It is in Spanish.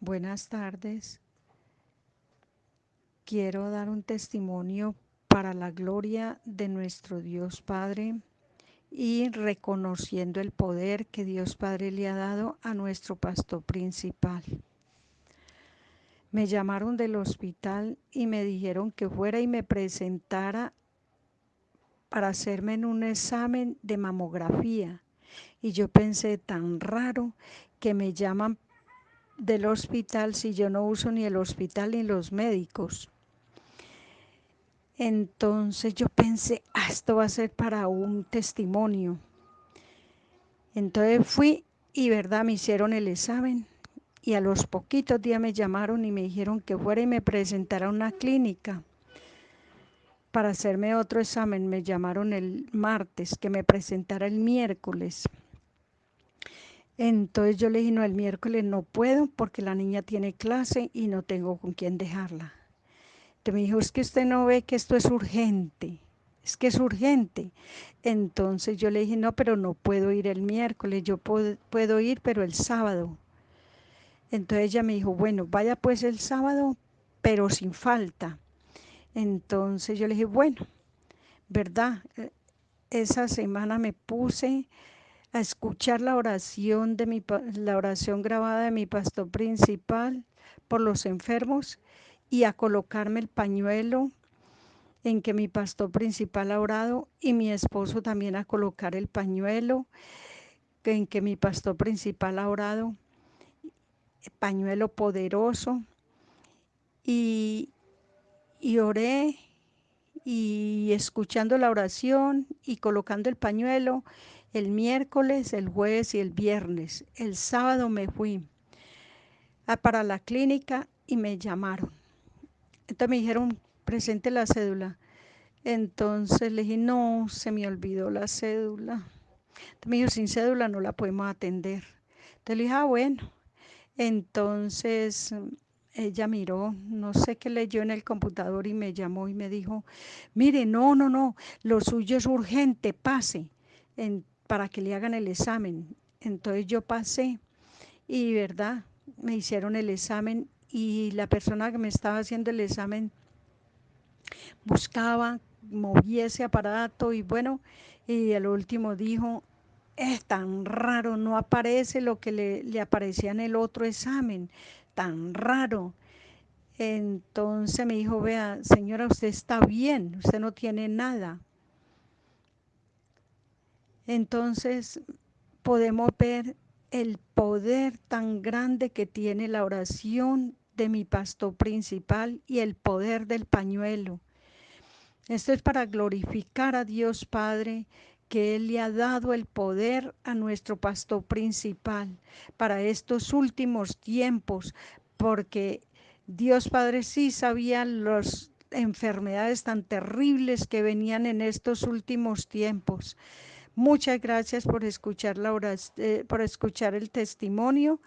Buenas tardes. Quiero dar un testimonio para la gloria de nuestro Dios Padre y reconociendo el poder que Dios Padre le ha dado a nuestro pastor principal. Me llamaron del hospital y me dijeron que fuera y me presentara para hacerme un examen de mamografía. Y yo pensé tan raro que me llaman del hospital si yo no uso ni el hospital ni los médicos. Entonces yo pensé, ah, esto va a ser para un testimonio. Entonces fui y verdad me hicieron el examen y a los poquitos días me llamaron y me dijeron que fuera y me presentara a una clínica para hacerme otro examen. Me llamaron el martes, que me presentara el miércoles. Entonces yo le dije, no, el miércoles no puedo porque la niña tiene clase y no tengo con quién dejarla. Entonces me dijo, es que usted no ve que esto es urgente, es que es urgente. Entonces yo le dije, no, pero no puedo ir el miércoles, yo puedo, puedo ir, pero el sábado. Entonces ella me dijo, bueno, vaya pues el sábado, pero sin falta. Entonces yo le dije, bueno, ¿verdad? E, esa semana me puse a escuchar la oración de mi la oración grabada de mi pastor principal por los enfermos y a colocarme el pañuelo en que mi pastor principal ha orado y mi esposo también a colocar el pañuelo en que mi pastor principal ha orado, pañuelo poderoso. Y, y oré y escuchando la oración y colocando el pañuelo el miércoles, el jueves y el viernes. El sábado me fui para la clínica y me llamaron. Entonces me dijeron, presente la cédula. Entonces le dije, no, se me olvidó la cédula. Entonces me dijo, sin cédula no la podemos atender. Entonces le dije, ah, bueno. Entonces ella miró, no sé qué leyó en el computador y me llamó y me dijo, mire, no, no, no, lo suyo es urgente, pase para que le hagan el examen. Entonces yo pasé y, ¿verdad? Me hicieron el examen y la persona que me estaba haciendo el examen buscaba, movía ese aparato y bueno, y al último dijo, es tan raro, no aparece lo que le, le aparecía en el otro examen, tan raro. Entonces me dijo, vea, señora, usted está bien, usted no tiene nada. Entonces podemos ver el poder tan grande que tiene la oración de mi pastor principal y el poder del pañuelo. Esto es para glorificar a Dios Padre, que Él le ha dado el poder a nuestro pastor principal para estos últimos tiempos, porque Dios Padre sí sabía las enfermedades tan terribles que venían en estos últimos tiempos. Muchas gracias por escuchar, la eh, por escuchar el testimonio